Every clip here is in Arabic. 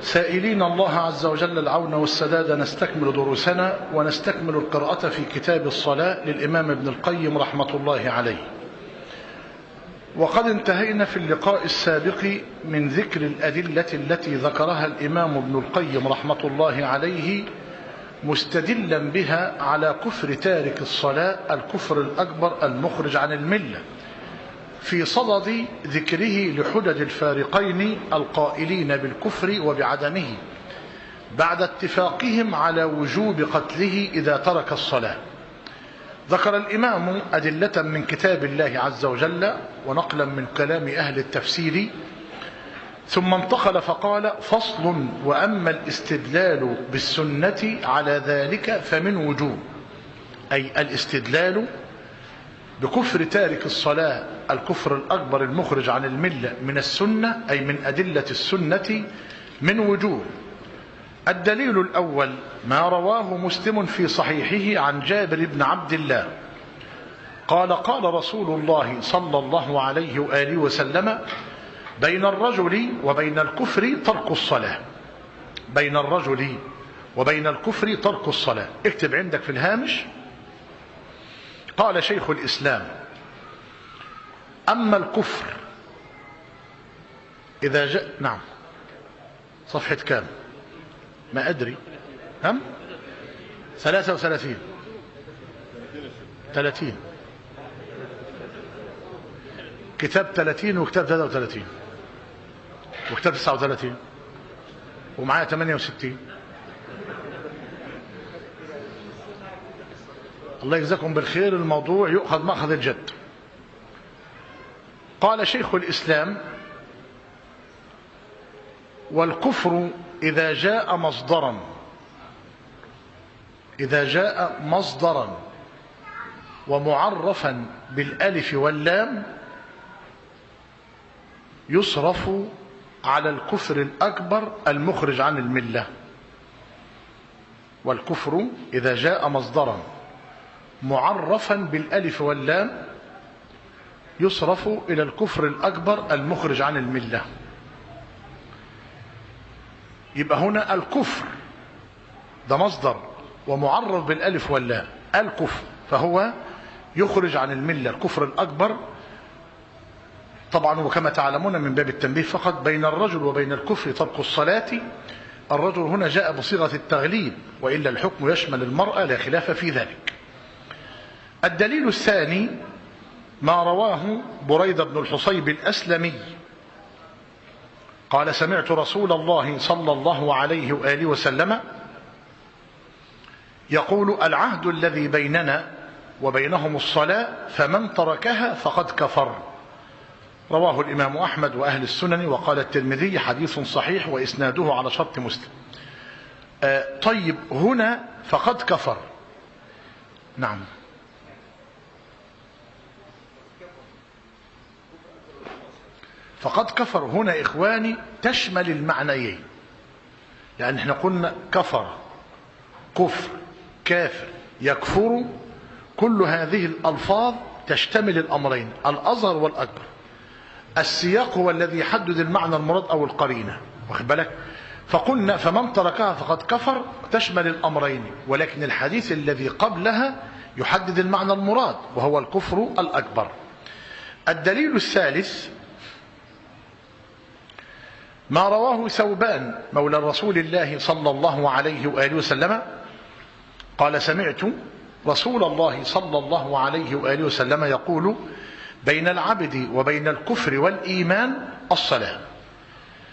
سائلين الله عز وجل العون والسداد نستكمل دروسنا ونستكمل القراءة في كتاب الصلاة للإمام ابن القيم رحمة الله عليه. وقد انتهينا في اللقاء السابق من ذكر الأدلة التي ذكرها الإمام ابن القيم رحمة الله عليه مستدلا بها على كفر تارك الصلاة الكفر الأكبر المخرج عن الملة. في صدد ذكره لحجج الفارقين القائلين بالكفر وبعدمه بعد اتفاقهم على وجوب قتله إذا ترك الصلاة. ذكر الإمام أدلة من كتاب الله عز وجل ونقلا من كلام أهل التفسير ثم انتقل فقال فصل وأما الاستدلال بالسنة على ذلك فمن وجوب أي الاستدلال بكفر تارك الصلاة الكفر الأكبر المخرج عن الملة من السنة أي من أدلة السنة من وجوه. الدليل الأول ما رواه مسلم في صحيحه عن جابر بن عبد الله. قال قال رسول الله صلى الله عليه وآله وسلم بين الرجل وبين الكفر ترك الصلاة. بين الرجل وبين الكفر ترك الصلاة. اكتب عندك في الهامش. قال شيخ الإسلام أما الكفر إذا جاء نعم. صفحة كام؟ ما أدري. هم ثلاثة وثلاثين. ثلاثين. كتاب 30 وكتاب 33 وكتاب 39 ومعايا 68 الله يجزاكم بالخير. الموضوع يؤخذ مأخذ الجد. قال شيخ الإسلام والكفر إذا جاء مصدرا إذا جاء مصدرا ومعرفا بالألف واللام يصرف على الكفر الأكبر المخرج عن الملة. والكفر إذا جاء مصدرا. معرفا بالألف واللام يصرف إلى الكفر الأكبر المخرج عن الملة. يبقى هنا الكفر ده مصدر ومعرف بالألف واللام الكفر. فهو يخرج عن الملة الكفر الأكبر. طبعا وكما تعلمون من باب التنبيه فقط بين الرجل وبين الكفر ترك الصلاة. الرجل هنا جاء بصيغة التغليب وإلا الحكم يشمل المرأة لا خلاف في ذلك. الدليل الثاني ما رواه بريدة بن الحصيب الأسلمي. قال سمعت رسول الله صلى الله عليه وآله وسلم يقول العهد الذي بيننا وبينهم الصلاة فمن تركها فقد كفر. رواه الإمام أحمد وأهل السنن وقال الترمذي حديث صحيح وإسناده على شرط مسلم. آه طيب هنا فقد كفر. نعم. فقد كفر. هنا إخواني تشمل المعنيين. يعني إحنا قلنا كفر كفر كافر يكفر. كل هذه الألفاظ تشتمل الأمرين الأصغر والأكبر. السياق هو الذي يحدد المعنى المراد أو القرينة واخد بالك؟ فقلنا فمن تركها فقد كفر تشمل الأمرين ولكن الحديث الذي قبلها يحدد المعنى المراد وهو الكفر الأكبر. الدليل الثالث ما رواه ثوبان مولى رسول الله صلى الله عليه وآله وسلم قال سمعت رسول الله صلى الله عليه وآله وسلم يقول بين العبد وبين الكفر والإيمان الصلاة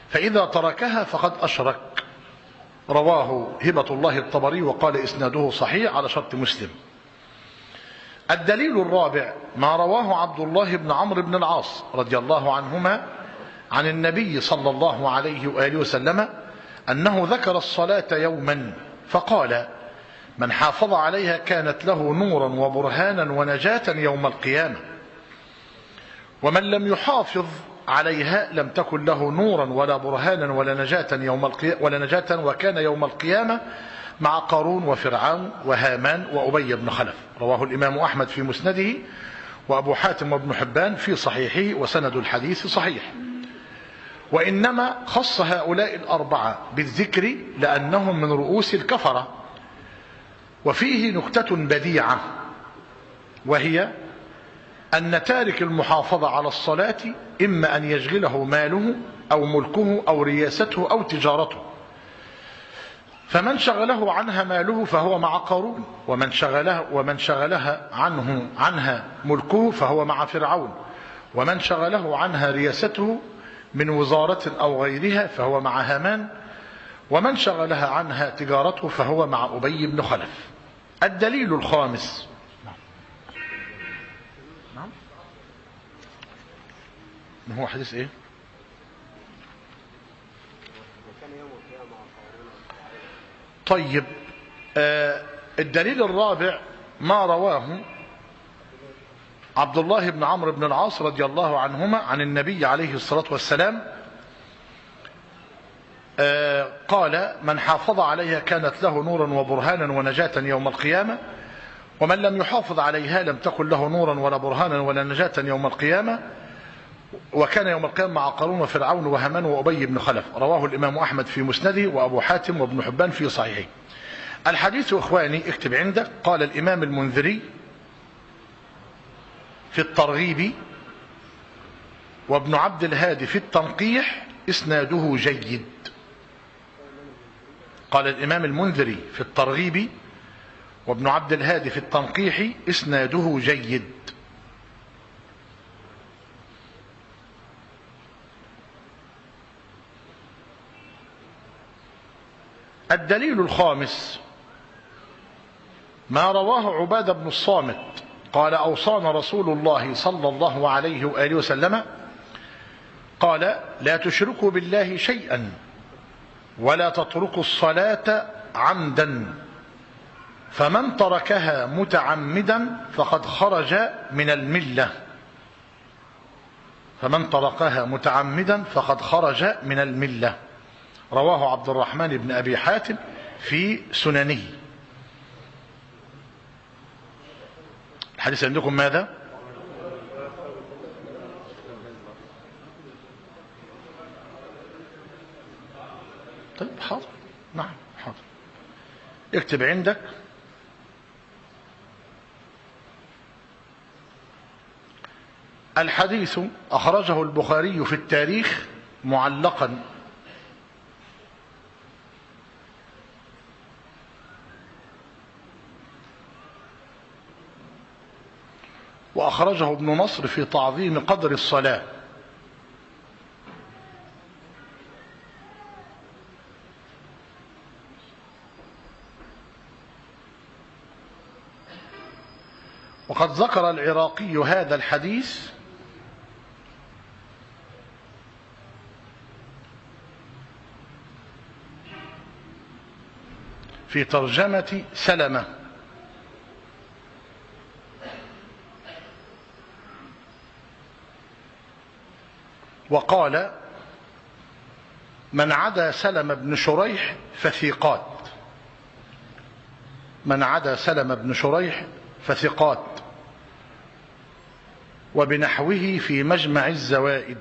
فإذا تركها فقد أشرك. رواه هبة الله الطبري وقال إسناده صحيح على شرط مسلم. الدليل الرابع ما رواه عبد الله بن عمرو بن العاص رضي الله عنهما عن النبي صلى الله عليه وآله وسلم أنه ذكر الصلاة يوما فقال من حافظ عليها كانت له نورا وبرهانا ونجاة يوم القيامة ومن لم يحافظ عليها لم تكن له نورا ولا برهانا ولا نجاة يوم القيامة ولا نجاة وكان يوم القيامة مع قارون وفرعون وهامان وأبي بن خلف. رواه الإمام أحمد في مسنده وأبو حاتم وابن حبان في صحيحه وسند الحديث صحيح. وإنما خص هؤلاء الأربعة بالذكر لأنهم من رؤوس الكفرة. وفيه نكتة بديعة وهي أن تارك المحافظة على الصلاة إما أن يشغله ماله أو ملكه أو رياسته أو تجارته. فمن شغله عنها ماله فهو مع قارون ومن شغله ومن شغلها عنه عنها ملكه فهو مع فرعون. ومن شغله عنها رياسته من وزارة أو غيرها فهو مع هامان ومن شغلها عنها تجارته فهو مع أبي بن خلف. الدليل الخامس. نعم. ما هو حديث إيه؟ طيب آه الدليل الرابع ما رواه عبد الله بن عمرو بن العاص رضي الله عنهما عن النبي عليه الصلاة والسلام آه قال من حافظ عليها كانت له نورا وبرهانا ونجاة يوم القيامة ومن لم يحافظ عليها لم تكن له نورا ولا برهانا ولا نجاة يوم القيامة وكان يوم القيامة مع قارون وفرعون وهمان وأبي بن خلف. رواه الإمام أحمد في مسنده وأبو حاتم وابن حبان في صحيحه الحديث إخواني اكتب عندك قال الإمام المنذري في الترغيب وابن عبد الهادي في التنقيح إسناده جيد. قال الإمام المنذري في الترغيب وابن عبد الهادي في التنقيح إسناده جيد. الدليل الخامس ما رواه عبادة بن الصامت قال أوصانا رسول الله صلى الله عليه وآله وسلم قال لا تشركوا بالله شيئا ولا تتركوا الصلاة عمدا فمن تركها متعمدا فقد خرج من الملة فمن تركها متعمدا فقد خرج من الملة رواه عبد الرحمن بن أبي حاتم في سننه الحديث عندكم ماذا؟ طيب حاضر. نعم حاضر. اكتب عندك. الحديث أخرجه البخاري في التاريخ معلقا. وأخرجه ابن نصر في تعظيم قدر الصلاة. وقد ذكر العراقي هذا الحديث في ترجمة سلمة. وقال من عدا سلم بن شريح فثقات. من عدا سلم بن شريح فثقات. وبنحوه في مجمع الزوائد.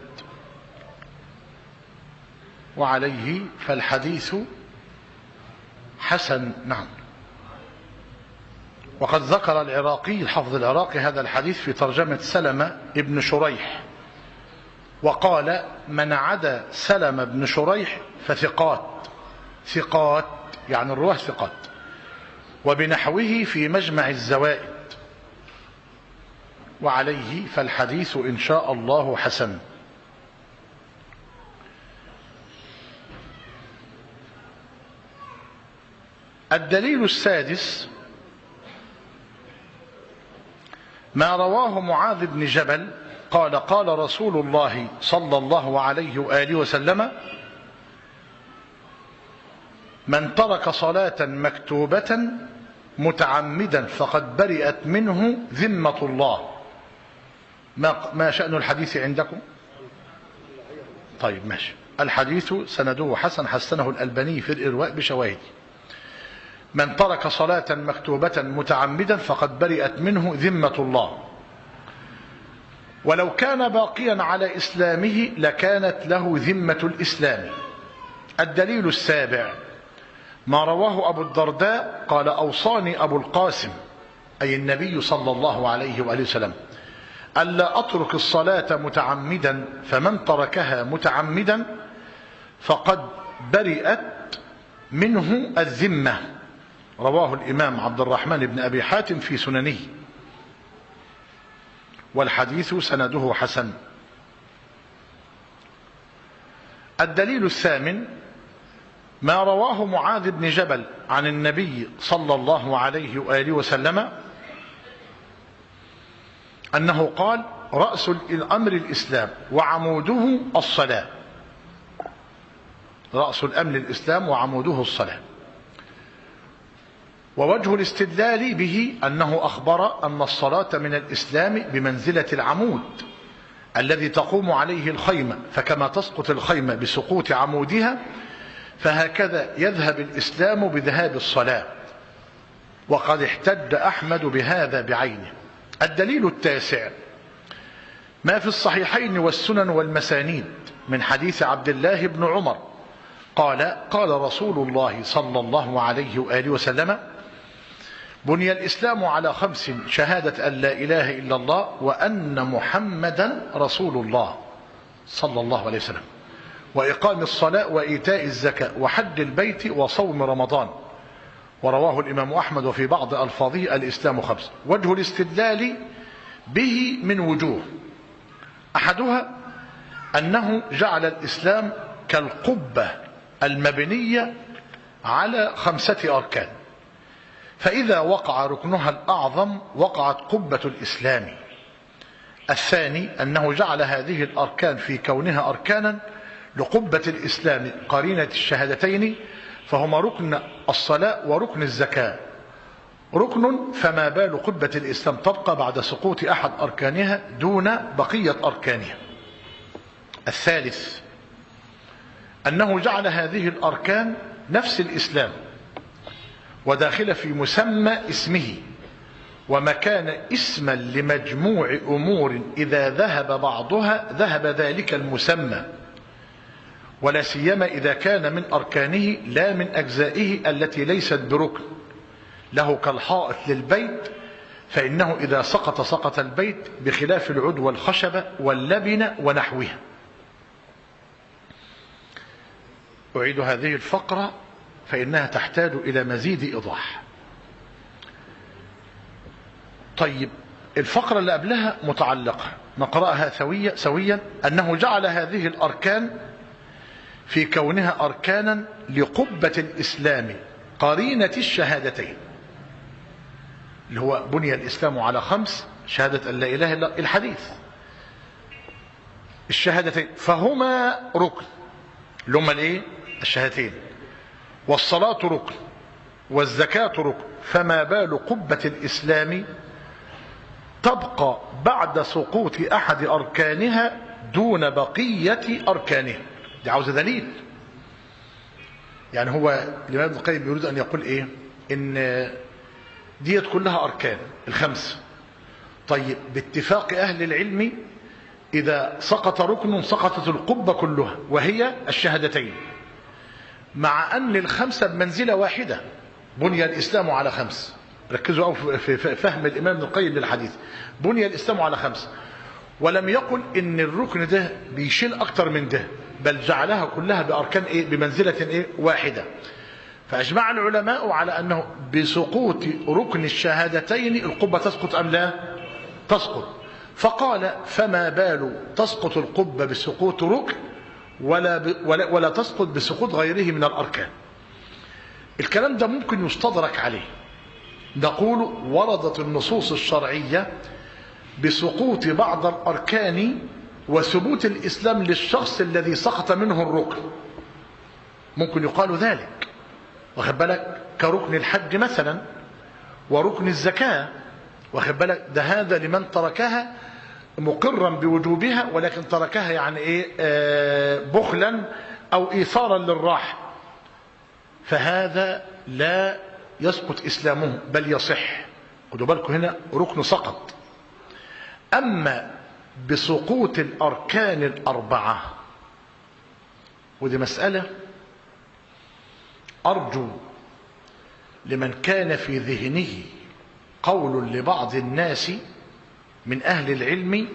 وعليه فالحديث حسن. نعم. وقد ذكر العراقي الحفظ العراقي هذا الحديث في ترجمة سلمة ابن شريح. وقال من عدا سلم بن شريح فثقات. ثقات يعني الرواه ثقات. وبنحوه في مجمع الزوائد. وعليه فالحديث إن شاء الله حسن. الدليل السادس ما رواه معاذ بن جبل قال قال رسول الله صلى الله عليه وآله وسلم من ترك صلاة مكتوبة متعمدا فقد برئت منه ذمة الله. ما, ما شأن الحديث عندكم؟ طيب ماشي. الحديث سنده حسن حسنه الألباني في الإرواء بشواهد. من ترك صلاة مكتوبة متعمدا فقد برئت منه ذمة الله. ولو كان باقيا على إسلامه لكانت له ذمة الإسلام. الدليل السابع ما رواه أبو الدرداء قال أوصاني أبو القاسم أي النبي صلى الله عليه وآله وسلم ألا أترك الصلاة متعمدا فمن تركها متعمدا فقد برئت منه الذمة. رواه الإمام عبد الرحمن بن أبي حاتم في سننه. والحديث سنده حسن. الدليل الثامن ما رواه معاذ بن جبل عن النبي صلى الله عليه وآله وسلم أنه قال رأس الأمر الإسلام وعموده الصلاة. رأس الأمر الإسلام وعموده الصلاة. ووجه الاستدلال به أنه أخبر أن الصلاة من الإسلام بمنزلة العمود الذي تقوم عليه الخيمة فكما تسقط الخيمة بسقوط عمودها فهكذا يذهب الإسلام بذهاب الصلاة. وقد احتج أحمد بهذا بعينه. الدليل التاسع ما في الصحيحين والسنن والمسانيد من حديث عبد الله بن عمر قال قال رسول الله صلى الله عليه وآله وسلم بني الإسلام على خمس شهادة أن لا إله إلا الله وأن محمدا رسول الله صلى الله عليه وسلم وإقام الصلاة وإيتاء الزكاة وحج البيت وصوم رمضان. ورواه الإمام أحمد وفي بعض ألفاظه الإسلام خمس. وجه الاستدلال به من وجوه. أحدها أنه جعل الإسلام كالقبة المبنية على خمسة أركان. فإذا وقع ركنها الأعظم وقعت قبة الإسلام. الثاني أنه جعل هذه الأركان في كونها أركانا لقبة الإسلام قرينة الشهادتين فهما ركن الصلاة وركن الزكاة. ركن فما بال قبة الإسلام تبقى بعد سقوط أحد أركانها دون بقية أركانها. الثالث أنه جعل هذه الأركان نفس الإسلام وداخل في مسمى اسمه. ومكان اسما لمجموع أمور إذا ذهب بعضها ذهب ذلك المسمى. ولا سيما إذا كان من أركانه لا من أجزائه التي ليست بركن. له كالحائط للبيت فإنه إذا سقط سقط البيت بخلاف العود والخشبة واللبن ونحوها أعيد هذه الفقرة. فإنها تحتاج إلى مزيد إيضاح. طيب الفقرة اللي قبلها متعلقة نقرأها سويا سويا. أنه جعل هذه الأركان في كونها أركانا لقبة الإسلام قرينة الشهادتين. اللي هو بني الإسلام على خمس شهادة أن لا إله إلا الحديث. الشهادتين. فهما ركن. اللي هما الإيه؟ الشهادتين. والصلاة ركن والزكاة ركن. فما بال قبة الإسلام تبقى بعد سقوط أحد أركانها دون بقية أركانها. دي عاوزة دليل. يعني هو الإمام ابن القيم يريد أن يقول إيه؟ إن ديت كلها أركان الخمس. طيب باتفاق أهل العلم إذا سقط ركن سقطت القبة كلها وهي الشهادتين. مع أن الخمسة بمنزلة واحدة. بني الإسلام على خمس. ركزوا أو في فهم الإمام ابن القيم للحديث. بني الإسلام على خمس. ولم يقل إن الركن ده بيشيل أكتر من ده بل جعلها كلها بأركان إيه؟ بمنزلة إيه؟ واحدة. فأجمع العلماء على أنه بسقوط ركن الشهادتين القبة تسقط أم لا؟ تسقط. فقال فما بال تسقط القبة بسقوط ركن ولا, ب ولا, ولا تسقط بسقوط غيره من الأركان. الكلام ده ممكن يستدرك عليه. نقول وردت النصوص الشرعية بسقوط بعض الأركان وثبوت الإسلام للشخص الذي سقط منه الركن. ممكن يقال ذلك. واخد بالك؟ كركن الحج مثلا وركن الزكاة. واخد بالك؟ ده هذا لمن تركها مقرا بوجوبها ولكن تركها يعني إيه آه بخلا أو ايثارا للراحة. فهذا لا يسقط إسلامه بل يصح. خدوا بالكم هنا ركن سقط. أما بسقوط الأركان الأربعة ودي مسألة أرجو لمن كان في ذهنه قول لبعض الناس من أهل العلم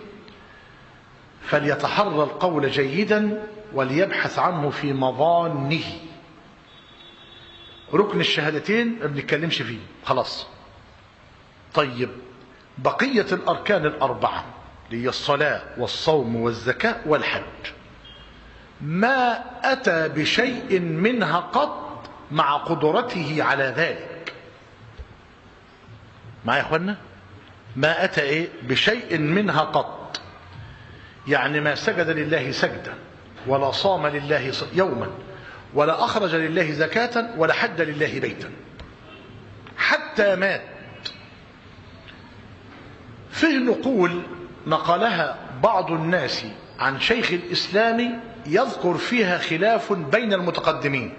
فليتحرى القول جيدا وليبحث عنه في مظانه. ركن الشهادتين ما بنتكلمش فيه. خلاص. طيب. بقية الأركان الأربعة هي الصلاة والصوم والزكاة والحج. ما أتى بشيء منها قط مع قدرته على ذلك. معايا يا أخوانا؟ ما أتى إيه؟ بشيء منها قط. يعني ما سجد لله سجدا ولا صام لله يوما ولا أخرج لله زكاة ولا حد لله بيتا. حتى مات. فيه نقول نقلها بعض الناس عن شيخ الإسلام يذكر فيها خلاف بين المتقدمين.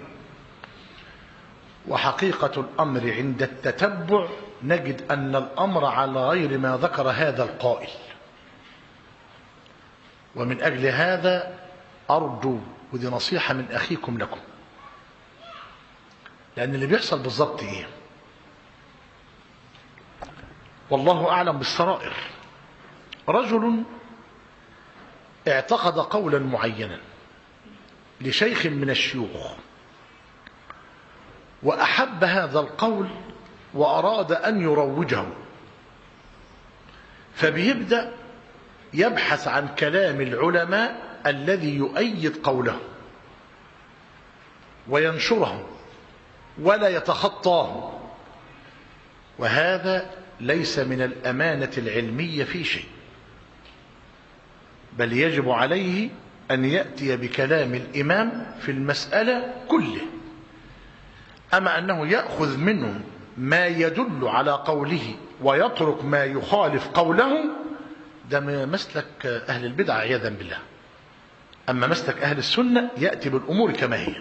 وحقيقة الأمر عند التتبع نجد أن الأمر على غير ما ذكر هذا القائل. ومن أجل هذا أرجو ودي نصيحة من أخيكم لكم. لأن اللي بيحصل بالظبط إيه؟ والله أعلم بالسرائر. رجل اعتقد قولا معينا لشيخ من الشيوخ. وأحب هذا القول وأراد أن يروجه. فبيبدأ يبحث عن كلام العلماء الذي يؤيد قوله وينشره ولا يتخطاه. وهذا ليس من الأمانة العلمية في شيء بل يجب عليه أن يأتي بكلام الإمام في المسألة كله. أما أنه يأخذ منه ما يدل على قوله ويترك ما يخالف قوله ده مسلك أهل البدع عياذا بالله. أما مسلك أهل السنة يأتي بالأمور كما هي.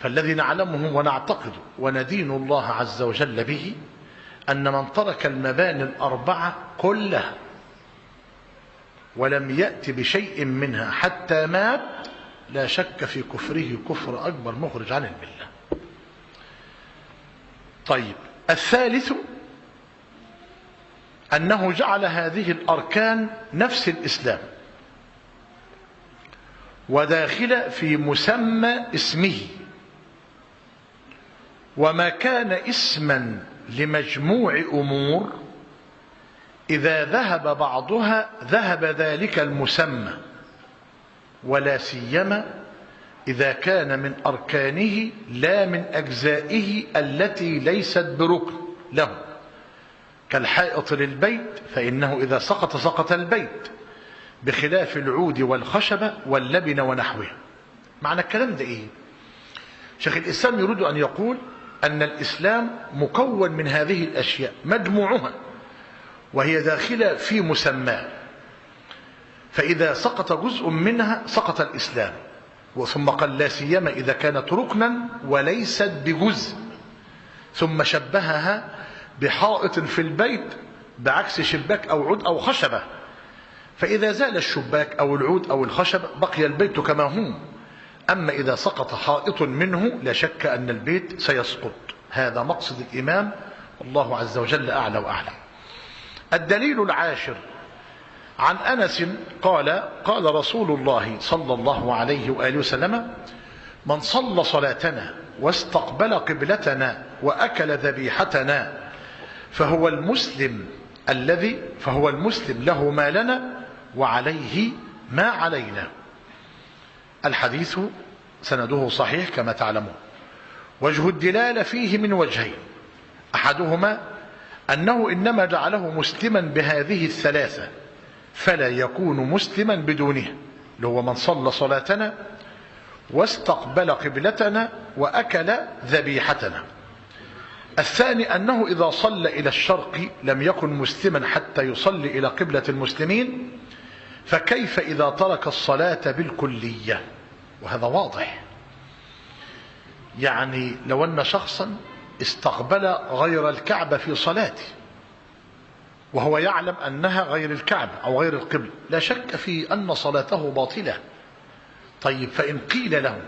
فالذي نعلمه ونعتقد وندين الله عز وجل به أن من ترك المباني الأربعة كلها ولم يأت بشيء منها حتى مات لا شك في كفره كفر أكبر مخرج عن الملة طيب الثالث أنه جعل هذه الأركان نفس الإسلام وداخل في مسمى اسمه. وما كان اسما لمجموع أمور إذا ذهب بعضها ذهب ذلك المسمى ولا سيما إذا كان من أركانه لا من أجزائه التي ليست بركن له. كالحائط للبيت فإنه إذا سقط سقط البيت بخلاف العود والخشبة واللبن ونحوها معنى الكلام ده إيه؟ شيخ الإسلام يريد أن يقول أن الإسلام مكون من هذه الأشياء مجموعها وهي داخلة في مسماه فإذا سقط جزء منها سقط الإسلام. ثم قال لا سيما إذا كانت ركنا وليست بجزء. ثم شبهها بحائط في البيت بعكس شباك أو عود أو خشبة. فإذا زال الشباك أو العود أو الخشبة بقي البيت كما هو. أما إذا سقط حائط منه لا شك أن البيت سيسقط. هذا مقصد الإمام والله عز وجل أعلى وأعلم الدليل العاشر عن أنس قال قال رسول الله صلى الله عليه وآله وسلم من صلى صلاتنا واستقبل قبلتنا وأكل ذبيحتنا فهو المسلم الذي فهو المسلم له ما لنا وعليه ما علينا. الحديث سنده صحيح كما تعلمون. وجه الدلالة فيه من وجهين. أحدهما أنه إنما جعله مسلما بهذه الثلاثة. فلا يكون مسلما بدونها اللي هو من صلى صلاتنا واستقبل قبلتنا وأكل ذبيحتنا. الثاني أنه إذا صلى إلى الشرق لم يكن مسلما حتى يصلي إلى قبلة المسلمين فكيف إذا ترك الصلاة بالكلية؟ وهذا واضح. يعني لو أن شخصا استقبل غير الكعبة في صلاته وهو يعلم أنها غير الكعبة أو غير القبل. لا شك في أن صلاته باطلة. طيب فإن قيل له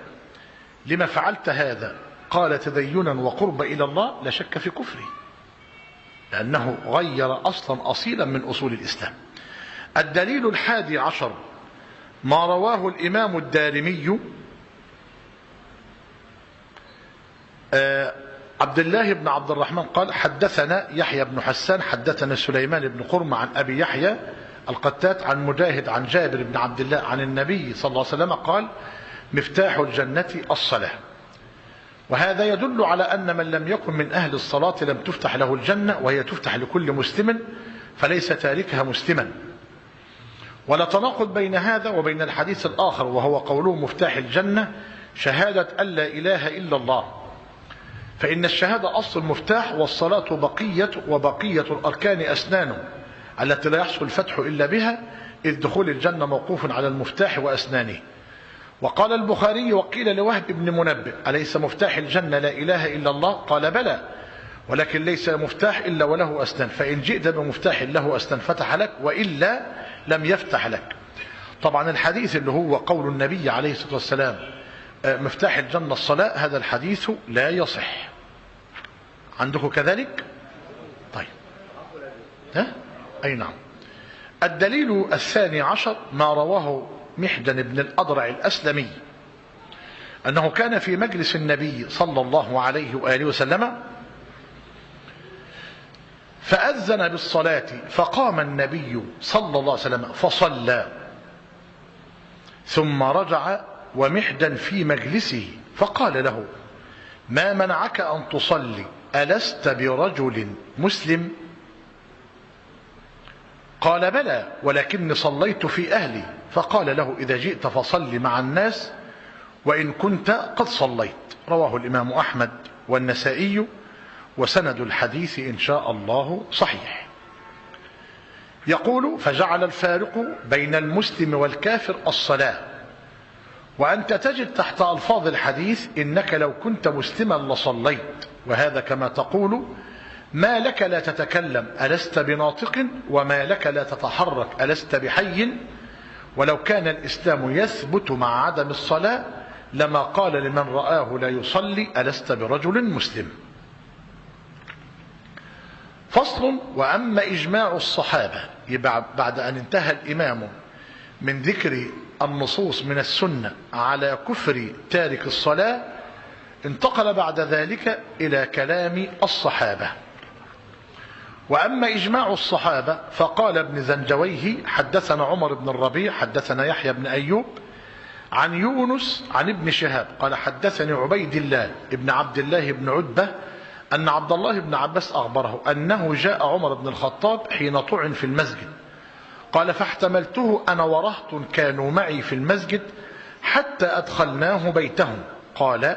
لما فعلت هذا؟ قال تدينا وقرب إلى الله. لا شك في كفره لأنه غير أصلا أصيلا من أصول الإسلام. الدليل الحادي عشر ما رواه الإمام الدارمي آه عبد الله بن عبد الرحمن قال حدثنا يحيى بن حسان حدثنا سليمان بن قرم عن أبي يحيى القتات عن مجاهد عن جابر بن عبد الله عن النبي صلى الله عليه وسلم قال مفتاح الجنة الصلاة. وهذا يدل على أن من لم يكن من أهل الصلاة لم تفتح له الجنة وهي تفتح لكل مسلم فليس تاركها مسلما. ولا تناقض بين هذا وبين الحديث الآخر وهو قوله مفتاح الجنة شهادة أن لا إله إلا الله. فإن الشهادة أصل المفتاح والصلاة بقية وبقية الأركان أسنانه التي لا يحصل الفتح إلا بها إذ دخول الجنة موقوف على المفتاح وأسنانه. وقال البخاري وقيل لوهب بن منبه أليس مفتاح الجنة لا إله إلا الله؟ قال بلى ولكن ليس مفتاح إلا وله أسنان فإن جئت بمفتاح له أسنان فتح لك وإلا لم يفتح لك. طبعا الحديث اللي هو قول النبي عليه الصلاة والسلام مفتاح الجنة الصلاة هذا الحديث لا يصح. عندكم كذلك؟ طيب. ها؟ أي نعم. الدليل الثاني عشر ما رواه محدن بن الأضرع الأسلمي أنه كان في مجلس النبي صلى الله عليه وآله وسلم فأذن بالصلاة فقام النبي صلى الله عليه وسلم فصلى ثم رجع ومحدا في مجلسه فقال له ما منعك أن تصلي؟ ألست برجل مسلم؟ قال بلى ولكني صليت في أهلي. فقال له إذا جئت فصل مع الناس وإن كنت قد صليت. رواه الإمام أحمد والنسائي وسند الحديث إن شاء الله صحيح. يقول فجعل الفارق بين المسلم والكافر الصلاة وأنت تجد تحت ألفاظ الحديث إنك لو كنت مسلما لصليت. وهذا كما تقول ما لك لا تتكلم ألست بناطق؟ وما لك لا تتحرك ألست بحي؟ ولو كان الإسلام يثبت مع عدم الصلاة لما قال لمن رآه لا يصلي ألست برجل مسلم. فصل وأما إجماع الصحابة. بعد أن انتهى الإمام من ذكر النصوص من السنة على كفر تارك الصلاة انتقل بعد ذلك إلى كلام الصحابة. وأما إجماع الصحابة فقال ابن زنجويه حدثنا عمر بن الربيع حدثنا يحيى بن أيوب عن يونس عن ابن شهاب قال حدثني عبيد الله ابن عبد الله بن عتبة أن عبد الله بن عباس أخبره أنه جاء عمر بن الخطاب حين طعن في المسجد. قال فاحتملته أنا ورهط كانوا معي في المسجد حتى أدخلناه بيتهم. قال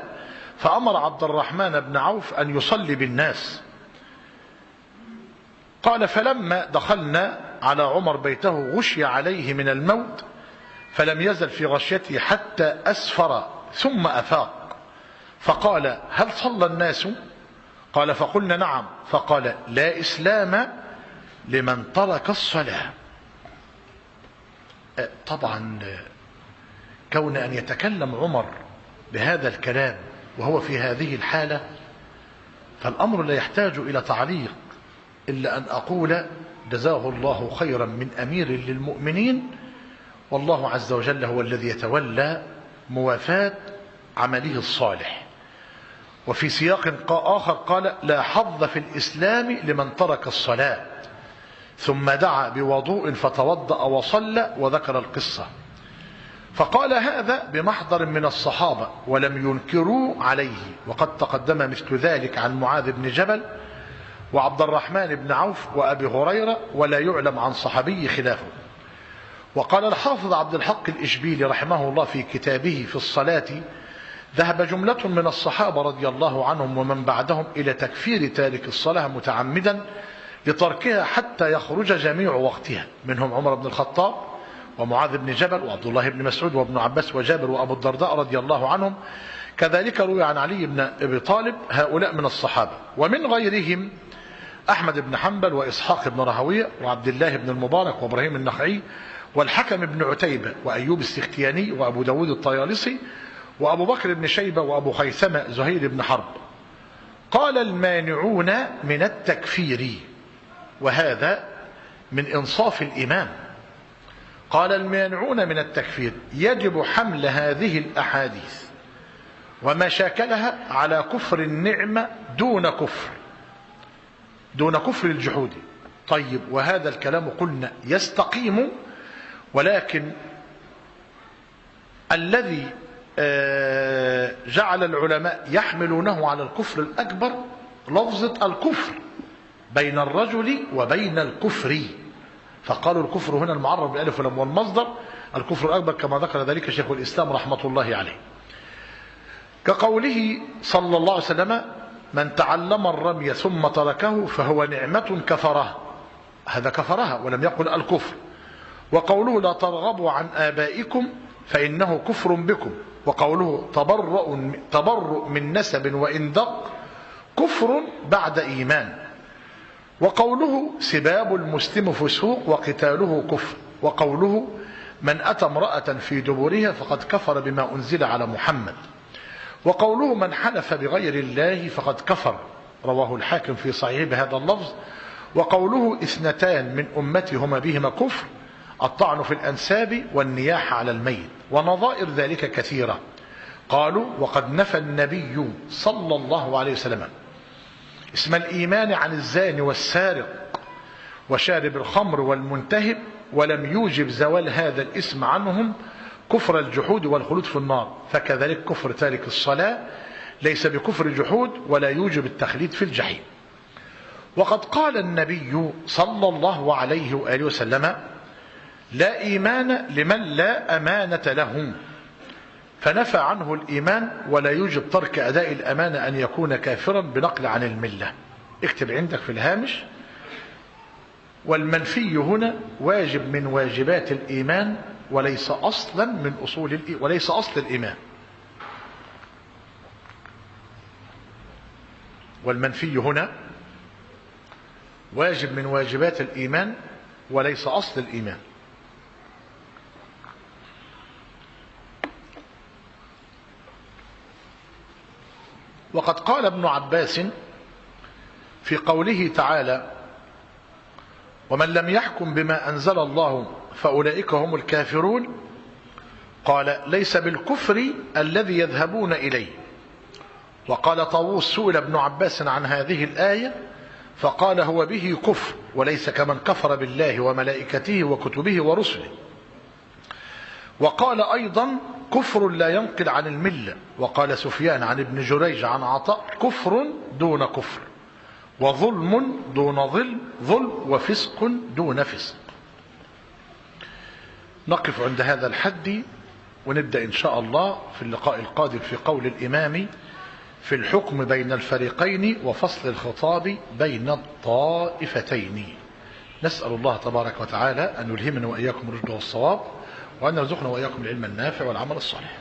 فأمر عبد الرحمن بن عوف أن يصلي بالناس. قال فلما دخلنا على عمر بيته غشي عليه من الموت فلم يزل في غشيته حتى أسفر ثم أفاق. فقال هل صلى الناس؟ قال فقلنا نعم. فقال لا إسلام لمن ترك الصلاة. طبعا كون أن يتكلم عمر بهذا الكلام وهو في هذه الحالة فالأمر لا يحتاج إلى تعليق إلا أن أقول جزاه الله خيرا من أمير للمؤمنين والله عز وجل هو الذي يتولى موافاة عمله الصالح. وفي سياق آخر قال لا حظ في الإسلام لمن ترك الصلاة. ثم دعا بوضوء فتوضأ وصلى وذكر القصة. فقال هذا بمحضر من الصحابة ولم ينكروا عليه وقد تقدم مثل ذلك عن معاذ بن جبل وعبد الرحمن بن عوف وأبي هريرة ولا يعلم عن صحابي خلافه. وقال الحافظ عبد الحق الإشبيلي رحمه الله في كتابه في الصلاة ذهب جملة من الصحابة رضي الله عنهم ومن بعدهم إلى تكفير تارك الصلاة متعمدا لتركها حتى يخرج جميع وقتها منهم عمر بن الخطاب ومعاذ بن جبل وعبد الله بن مسعود وابن عباس وجابر وأبو الدرداء رضي الله عنهم. كذلك روي عن علي بن أبي طالب هؤلاء من الصحابة. ومن غيرهم أحمد بن حنبل وإسحاق بن راهويه وعبد الله بن المبارك وإبراهيم النخعي والحكم بن عتيبة وأيوب السختياني وأبو داود الطيالسي وأبو بكر بن شيبة وأبو خيثمة زهير بن حرب. قال المانعون من التكفير. وهذا من إنصاف الإمام قال المانعون من التكفير يجب حمل هذه الأحاديث وما شاكلها على كفر النعمة دون كفر دون كفر الجحود. طيب وهذا الكلام قلنا يستقيم ولكن الذي جعل العلماء يحملونه على الكفر الأكبر لفظة الكفر. بين الرجل وبين الكفر. فقالوا الكفر هنا المعرب بالألف واللام والمصدر الكفر الأكبر كما ذكر ذلك شيخ الإسلام رحمة الله عليه. كقوله صلى الله عليه وسلم من تعلم الرمي ثم تركه فهو نعمة كفرها هذا كفرها ولم يقل الكفر. وقوله لا ترغبوا عن آبائكم فإنه كفر بكم. وقوله تبرؤ, تبرؤ من نسب وإن دق. كفر بعد إيمان. وقوله سباب المسلم فسوق وقتاله كفر وقوله من أتى امرأة في دبرها فقد كفر بما أنزل على محمد. وقوله من حلف بغير الله فقد كفر رواه الحاكم في صحيح بهذا اللفظ. وقوله اثنتان من أمتي هما بهما كفر الطعن في الأنساب والنياح على الميت ونظائر ذلك كثيرة. قالوا وقد نفى النبي صلى الله عليه وسلم اسم الإيمان عن الزاني والسارق وشارب الخمر والمنتهب ولم يوجب زوال هذا الاسم عنهم كفر الجحود والخلود في النار. فكذلك كفر تارك الصلاة ليس بكفر جحود ولا يوجب التخليد في الجحيم. وقد قال النبي صلى الله عليه وآله وسلم لا إيمان لمن لا أمانة له. فنفى عنه الإيمان ولا يوجب ترك أداء الأمانة أن يكون كافرا بنقل عن الملة. اكتب عندك في الهامش. والمنفي هنا واجب من واجبات الإيمان وليس أصلا من أصول وليس أصل الإيمان. والمنفي هنا واجب من واجبات الإيمان وليس أصل الإيمان. وقد قال ابن عباس في قوله تعالى ومن لم يحكم بما أنزل الله فأولئك هم الكافرون قال ليس بالكفر الذي يذهبون إليه وقال طاووس سئل ابن عباس عن هذه الآية فقال هو به كفر وليس كمن كفر بالله وملائكته وكتبه ورسله وقال أيضا كفر لا ينقل عن الملة. وقال سفيان عن ابن جريج عن عطاء كفر دون كفر وظلم دون ظلم ظلم وفسق دون فسق. نقف عند هذا الحد ونبدأ إن شاء الله في اللقاء القادم في قول الإمام في الحكم بين الفريقين وفصل الخطاب بين الطائفتين. نسأل الله تبارك وتعالى أن يلهمنا وإياكم الرشد والصواب. وأن يرزقنا وإياكم العلم النافع والعمل الصالح.